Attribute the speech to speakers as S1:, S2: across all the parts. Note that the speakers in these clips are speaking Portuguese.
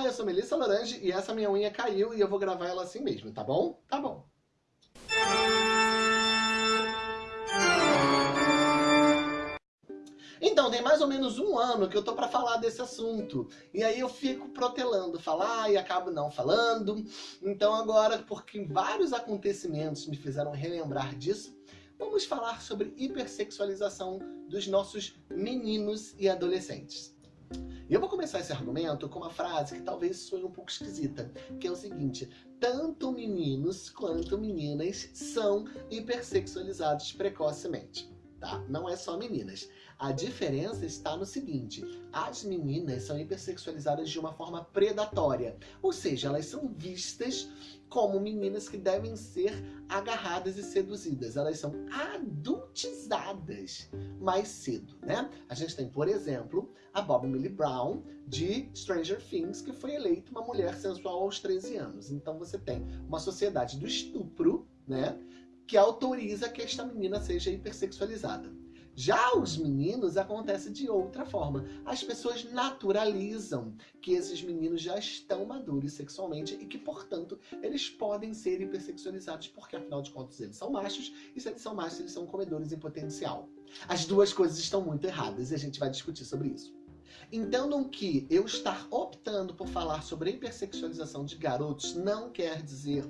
S1: Olá, eu sou Melissa Lorange e essa minha unha caiu e eu vou gravar ela assim mesmo, tá bom? Tá bom. Então, tem mais ou menos um ano que eu tô pra falar desse assunto. E aí eu fico protelando falar e acabo não falando. Então agora, porque vários acontecimentos me fizeram relembrar disso, vamos falar sobre hipersexualização dos nossos meninos e adolescentes. E eu vou começar esse argumento com uma frase que talvez soe um pouco esquisita, que é o seguinte, tanto meninos quanto meninas são hipersexualizados precocemente tá? Não é só meninas. A diferença está no seguinte, as meninas são hipersexualizadas de uma forma predatória, ou seja, elas são vistas como meninas que devem ser agarradas e seduzidas. Elas são adultizadas mais cedo, né? A gente tem, por exemplo, a Bob Millie Brown, de Stranger Things, que foi eleita uma mulher sensual aos 13 anos. Então você tem uma sociedade do estupro, né? Que autoriza que esta menina seja hipersexualizada. Já os meninos acontece de outra forma. As pessoas naturalizam que esses meninos já estão maduros sexualmente e que, portanto, eles podem ser hipersexualizados porque, afinal de contas, eles são machos e se eles são machos, eles são comedores em potencial. As duas coisas estão muito erradas e a gente vai discutir sobre isso. Entendam que eu estar optando por falar sobre a hipersexualização de garotos não quer dizer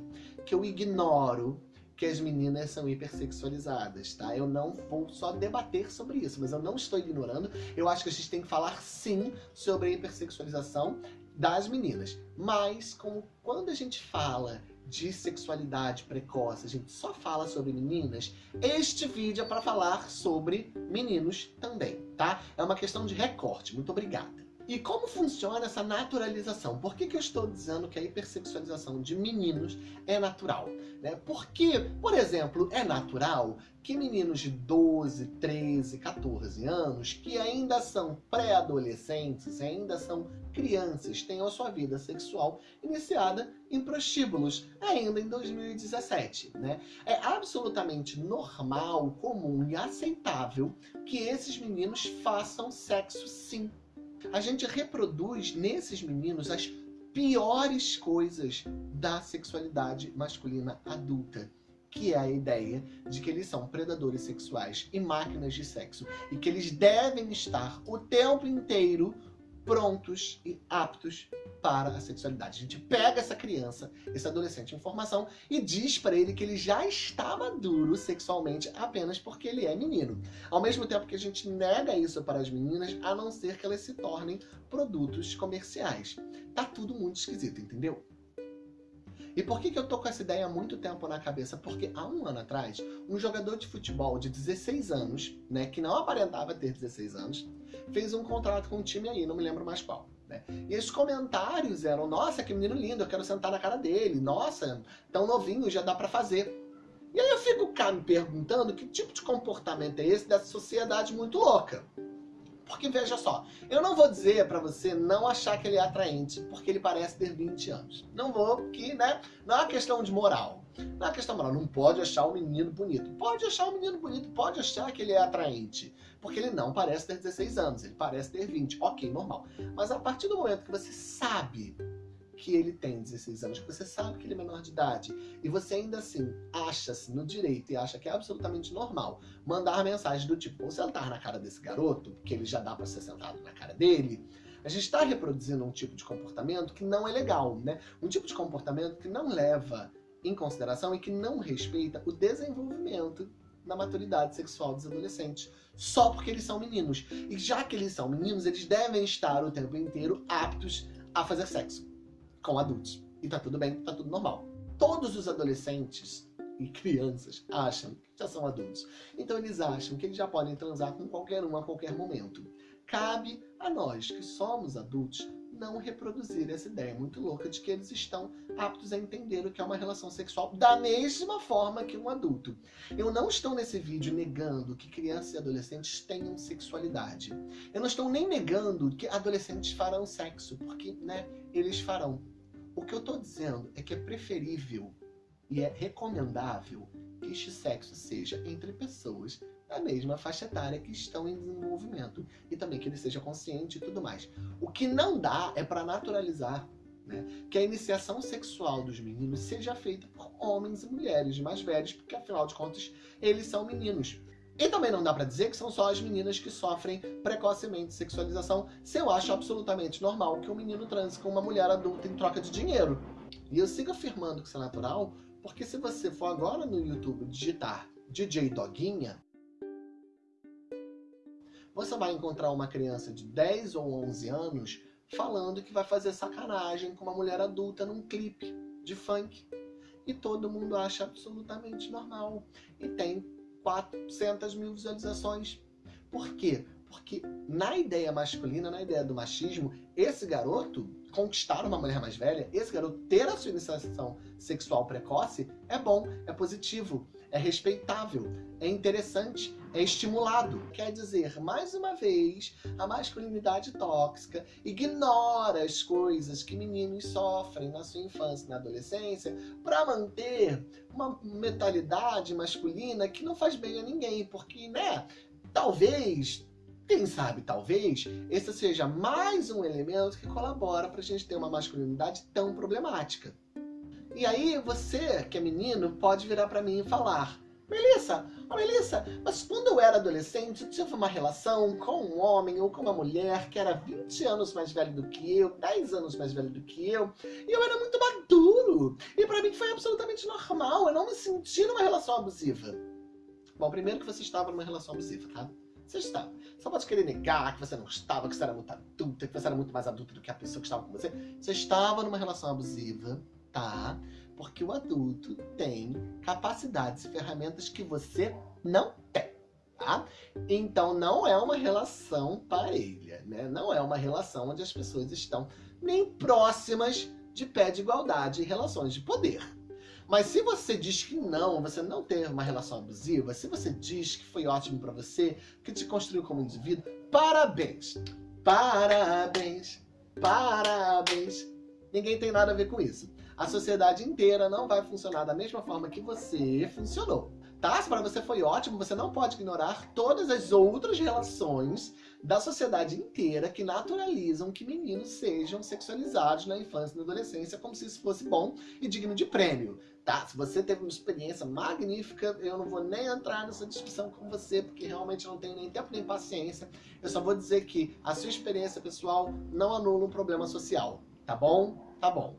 S1: que eu ignoro que as meninas são hipersexualizadas, tá? Eu não vou só debater sobre isso, mas eu não estou ignorando. Eu acho que a gente tem que falar sim sobre a hipersexualização das meninas. Mas como quando a gente fala de sexualidade precoce, a gente só fala sobre meninas, este vídeo é para falar sobre meninos também, tá? É uma questão de recorte. Muito obrigada. E como funciona essa naturalização? Por que, que eu estou dizendo que a hipersexualização de meninos é natural? Né? Porque, por exemplo, é natural que meninos de 12, 13, 14 anos, que ainda são pré-adolescentes, ainda são crianças, tenham a sua vida sexual iniciada em prostíbulos, ainda em 2017. Né? É absolutamente normal, comum e aceitável que esses meninos façam sexo sim a gente reproduz nesses meninos as piores coisas da sexualidade masculina adulta que é a ideia de que eles são predadores sexuais e máquinas de sexo e que eles devem estar o tempo inteiro prontos e aptos para a sexualidade. A gente pega essa criança, esse adolescente em formação e diz para ele que ele já está maduro sexualmente apenas porque ele é menino. Ao mesmo tempo que a gente nega isso para as meninas, a não ser que elas se tornem produtos comerciais. Tá tudo muito esquisito, entendeu? E por que, que eu tô com essa ideia há muito tempo na cabeça? Porque há um ano atrás, um jogador de futebol de 16 anos, né, que não aparentava ter 16 anos, fez um contrato com um time aí, não me lembro mais qual. Né? E os comentários eram, nossa, que menino lindo, eu quero sentar na cara dele, nossa, tão novinho, já dá pra fazer. E aí eu fico cá me perguntando que tipo de comportamento é esse dessa sociedade muito louca. Porque veja só, eu não vou dizer pra você não achar que ele é atraente, porque ele parece ter 20 anos. Não vou, porque, né, não é uma questão de moral. Não é uma questão moral, não pode achar o menino bonito. Pode achar o menino bonito, pode achar que ele é atraente. Porque ele não parece ter 16 anos, ele parece ter 20. Ok, normal. Mas a partir do momento que você sabe que ele tem 16 anos, que você sabe que ele é menor de idade, e você ainda assim acha-se no direito e acha que é absolutamente normal mandar mensagem do tipo, vou sentar na cara desse garoto, que ele já dá pra ser sentado na cara dele, a gente está reproduzindo um tipo de comportamento que não é legal, né? Um tipo de comportamento que não leva em consideração e que não respeita o desenvolvimento da maturidade sexual dos adolescentes, só porque eles são meninos. E já que eles são meninos, eles devem estar o tempo inteiro aptos a fazer sexo com adultos. E tá tudo bem, tá tudo normal. Todos os adolescentes e crianças acham que já são adultos. Então eles acham que eles já podem transar com qualquer um a qualquer momento. Cabe a nós que somos adultos não reproduzir essa ideia muito louca de que eles estão aptos a entender o que é uma relação sexual da mesma forma que um adulto. Eu não estou nesse vídeo negando que crianças e adolescentes tenham sexualidade. Eu não estou nem negando que adolescentes farão sexo, porque, né, eles farão. O que eu estou dizendo é que é preferível e é recomendável que este sexo seja entre pessoas da mesma faixa etária que estão em desenvolvimento e também que ele seja consciente e tudo mais. O que não dá é para naturalizar Né? Que a iniciação sexual dos meninos seja feita por homens e mulheres mais velhos, porque afinal de contas eles são meninos. E também não dá pra dizer que são só as meninas que sofrem precocemente sexualização, se eu acho absolutamente normal que um menino transe com uma mulher adulta em troca de dinheiro. E eu sigo afirmando que isso é natural, porque se você for agora no YouTube digitar DJ Doguinha, você vai encontrar uma criança de 10 ou 11 anos falando que vai fazer sacanagem com uma mulher adulta num clipe de funk. E todo mundo acha absolutamente normal. E tem 400 mil visualizações. Por quê? Porque na ideia masculina, na ideia do machismo, esse garoto conquistar uma mulher mais velha, esse garoto ter a sua iniciação sexual precoce, é bom, é positivo, é respeitável, é interessante, é estimulado. Quer dizer, mais uma vez, a masculinidade tóxica ignora as coisas que meninos sofrem na sua infância e na adolescência para manter uma mentalidade masculina que não faz bem a ninguém, porque, né, talvez quem sabe, talvez, esse seja mais um elemento que colabora para a gente ter uma masculinidade tão problemática. E aí você, que é menino, pode virar para mim e falar Melissa, oh Melissa, mas quando eu era adolescente, eu tive uma relação com um homem ou com uma mulher que era 20 anos mais velho do que eu, 10 anos mais velho do que eu, e eu era muito maduro. E para mim foi absolutamente normal, eu não me senti numa relação abusiva. Bom, primeiro que você estava numa relação abusiva, tá? Você estava. Só pode querer negar que você não estava, que você era muito adulta, que você era muito mais adulta do que a pessoa que estava com você. Você estava numa relação abusiva, tá? Porque o adulto tem capacidades e ferramentas que você não tem, tá? Então não é uma relação parelha, né? Não é uma relação onde as pessoas estão nem próximas de pé de igualdade em relações de poder. Mas se você diz que não, você não teve uma relação abusiva, se você diz que foi ótimo para você, que te construiu como indivíduo, parabéns! Parabéns! Parabéns! Ninguém tem nada a ver com isso. A sociedade inteira não vai funcionar da mesma forma que você funcionou. Tá? Se para você foi ótimo, você não pode ignorar todas as outras relações da sociedade inteira que naturalizam que meninos sejam sexualizados na infância e na adolescência como se isso fosse bom e digno de prêmio. Tá, se você teve uma experiência magnífica, eu não vou nem entrar nessa discussão com você, porque realmente não tenho nem tempo nem paciência. Eu só vou dizer que a sua experiência pessoal não anula um problema social, tá bom? Tá bom.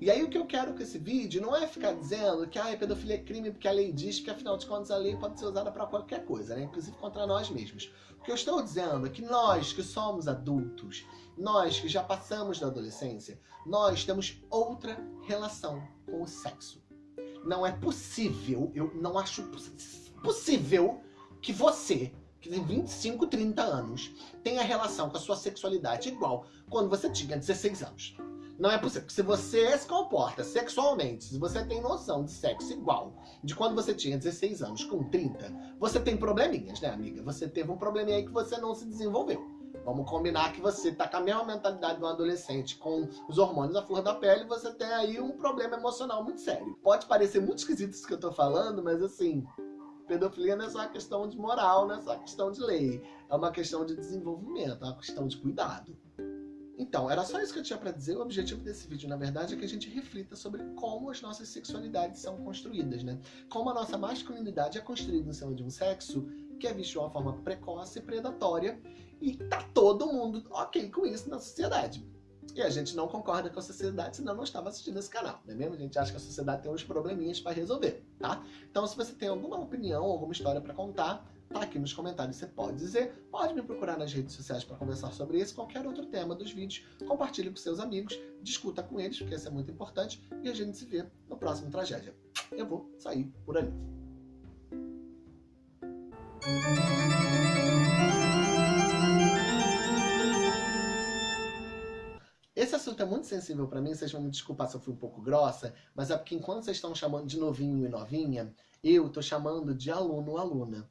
S1: E aí o que eu quero com esse vídeo não é ficar dizendo que ah, pedofilia é crime porque a lei diz que afinal de contas a lei pode ser usada para qualquer coisa, né? inclusive contra nós mesmos. O que eu estou dizendo é que nós que somos adultos, nós que já passamos da adolescência, nós temos outra relação com o sexo. Não é possível, eu não acho possível que você, que tem 25, 30 anos, tenha relação com a sua sexualidade igual quando você tinha 16 anos. Não é possível. Se você se comporta sexualmente, se você tem noção de sexo igual de quando você tinha 16 anos com 30, você tem probleminhas, né, amiga? Você teve um probleminha aí que você não se desenvolveu. Vamos combinar que você tá com a mesma mentalidade de um adolescente, com os hormônios à flor da pele, você tem aí um problema emocional muito sério. Pode parecer muito esquisito isso que eu tô falando, mas assim, pedofilia não é só uma questão de moral, não é só uma questão de lei. É uma questão de desenvolvimento, é uma questão de cuidado. Então, era só isso que eu tinha para dizer. O objetivo desse vídeo, na verdade, é que a gente reflita sobre como as nossas sexualidades são construídas, né? Como a nossa masculinidade é construída em cima de um sexo que é visto de uma forma precoce e predatória e tá todo mundo ok com isso na sociedade. E a gente não concorda com a sociedade, senão não estava assistindo esse canal, não é mesmo? A gente acha que a sociedade tem uns probleminhas para resolver, tá? Então, se você tem alguma opinião, alguma história para contar, aqui nos comentários, você pode dizer, pode me procurar nas redes sociais para conversar sobre esse qualquer outro tema dos vídeos, compartilhe com seus amigos, discuta com eles, porque isso é muito importante, e a gente se vê no próximo Tragédia. Eu vou sair por ali. Esse assunto é muito sensível para mim, vocês vão me desculpar se eu fui um pouco grossa, mas é porque enquanto vocês estão chamando de novinho e novinha, eu tô chamando de aluno aluna.